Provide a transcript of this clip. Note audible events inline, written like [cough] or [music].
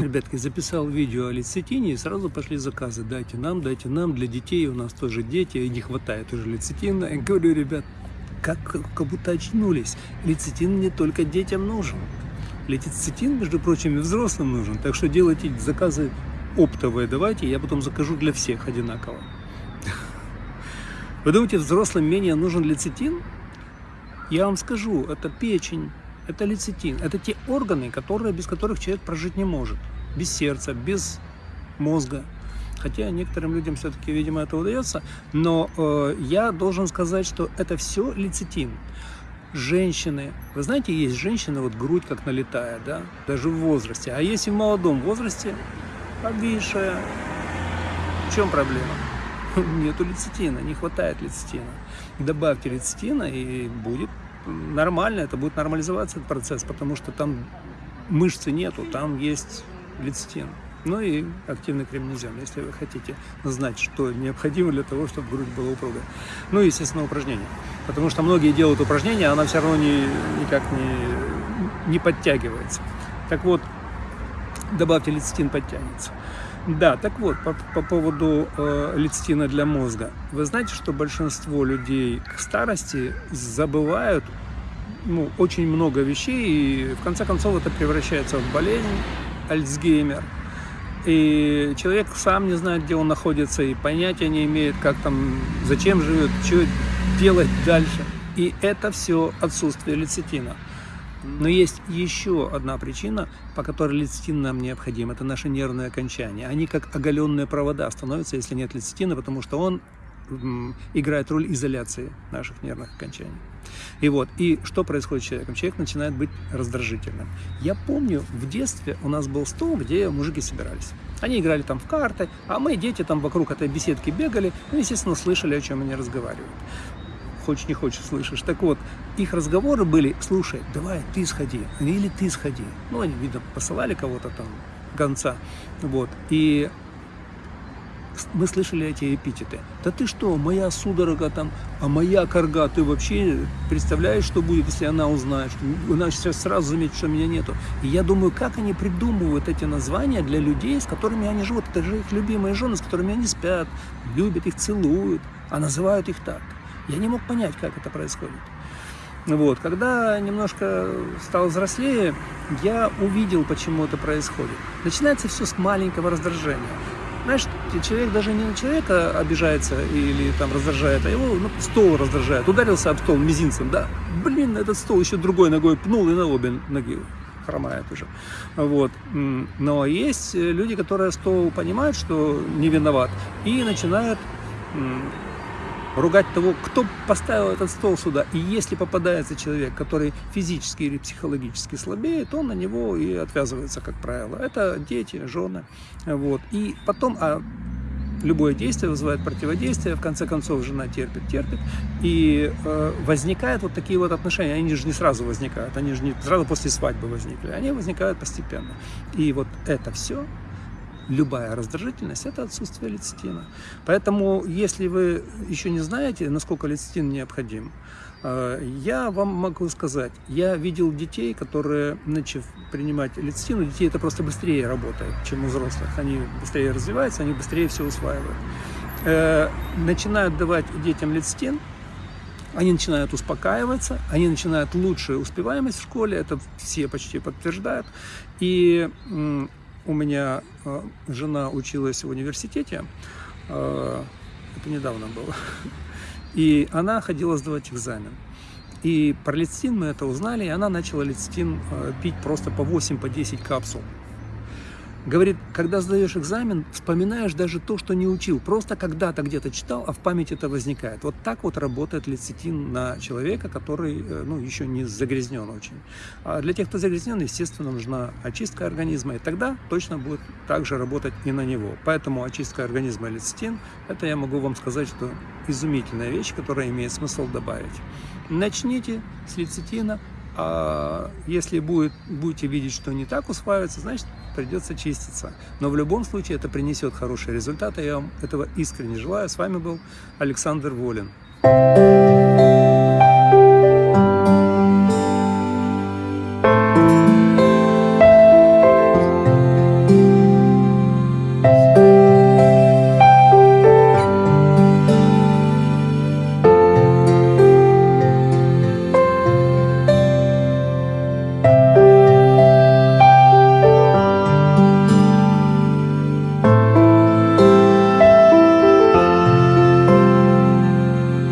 Ребятки, записал видео о лецитине и сразу пошли заказы. Дайте нам, дайте нам, для детей у нас тоже дети, и не хватает уже лецитина. Я говорю, ребят, как, как будто очнулись. Лецитин не только детям нужен. Лецитин, между прочим, и взрослым нужен. Так что делайте заказы оптовые давайте, я потом закажу для всех одинаково. Вы думаете, взрослым менее нужен лецитин? Я вам скажу, это печень, это лецитин. Это те органы, которые, без которых человек прожить не может. Без сердца, без мозга. Хотя некоторым людям все-таки, видимо, это удается. Но э, я должен сказать, что это все лецитин. Женщины, вы знаете, есть женщины, вот грудь как налетая, да, даже в возрасте. А есть и в молодом возрасте, обвисшая. В чем проблема? [laughs] Нету лецитина, не хватает лецитина. Добавьте лецитина и будет нормально, это будет нормализоваться этот процесс, потому что там мышцы нету, там есть лецитин. Ну и активный кремнезем, если вы хотите знать, что необходимо для того, чтобы грудь была упругая. Ну и, естественно, упражнения. Потому что многие делают упражнения, а она все равно не, никак не, не подтягивается. Так вот, добавьте лецитин, подтянется. Да, так вот, по, по поводу э, лецитина для мозга. Вы знаете, что большинство людей к старости забывают ну, очень много вещей, и в конце концов это превращается в болезнь, Альцгеймер. И человек сам не знает, где он находится, и понятия не имеет, как там, зачем живет, что делать дальше. И это все отсутствие лецитина. Но есть еще одна причина, по которой лецитин нам необходим. Это наши нервные окончания. Они как оголенные провода становятся, если нет лецитина, потому что он играет роль изоляции наших нервных окончаний. И вот, и что происходит с человеком? Человек начинает быть раздражительным. Я помню, в детстве у нас был стол, где мужики собирались. Они играли там в карты, а мы, дети, там вокруг этой беседки бегали, ну, естественно, слышали, о чем они разговаривают хочешь не хочешь, слышишь. Так вот, их разговоры были, слушай, давай ты сходи, или ты сходи. Ну, они, видно, посылали кого-то там, гонца, вот. И мы слышали эти эпитеты. Да ты что, моя судорога там, а моя корга, ты вообще представляешь, что будет, если она узнает, что она сейчас сразу заметит, что меня нету. И я думаю, как они придумывают эти названия для людей, с которыми они живут. Это же их любимые жены, с которыми они спят, любят их, целуют, а называют их так. Я не мог понять, как это происходит. Вот. Когда немножко стал взрослее, я увидел, почему это происходит. Начинается все с маленького раздражения. Знаешь, человек даже не на человека обижается или там раздражает, а его ну, стол раздражает. Ударился об стол мизинцем, да, блин, этот стол еще другой ногой пнул и на обе ноги хромает уже. Вот. Но есть люди, которые стол понимают, что не виноват, и начинают ругать того, кто поставил этот стол сюда. И если попадается человек, который физически или психологически слабее, то на него и отвязывается, как правило. Это дети, жены. Вот. И потом, а любое действие вызывает противодействие, в конце концов жена терпит, терпит, и э, возникают вот такие вот отношения, они же не сразу возникают, они же не сразу после свадьбы возникли, они возникают постепенно. И вот это все любая раздражительность – это отсутствие лецитина. Поэтому, если вы еще не знаете, насколько лецитин необходим, э, я вам могу сказать, я видел детей, которые, начав принимать лецитин, у детей это просто быстрее работает, чем у взрослых. Они быстрее развиваются, они быстрее все усваивают. Э, начинают давать детям лецитин, они начинают успокаиваться, они начинают лучшую успеваемость в школе, это все почти подтверждают. И у меня э, жена училась в университете, э, это недавно было, и она ходила сдавать экзамен. И про лецитин мы это узнали, и она начала лецитин э, пить просто по 8-10 по 10 капсул. Говорит, когда сдаешь экзамен, вспоминаешь даже то, что не учил. Просто когда-то где-то читал, а в памяти это возникает. Вот так вот работает лецитин на человека, который э, ну, еще не загрязнен очень. А для тех, кто загрязнен, естественно, нужна очистка организма. И тогда точно будет также работать и на него. Поэтому очистка организма лецитин, это я могу вам сказать, что изумительная вещь, которая имеет смысл добавить. Начните с лецитина, а если будет, будете видеть, что не так усваивается, значит, придется чиститься. Но в любом случае это принесет хорошие результаты. Я вам этого искренне желаю. С вами был Александр Волин.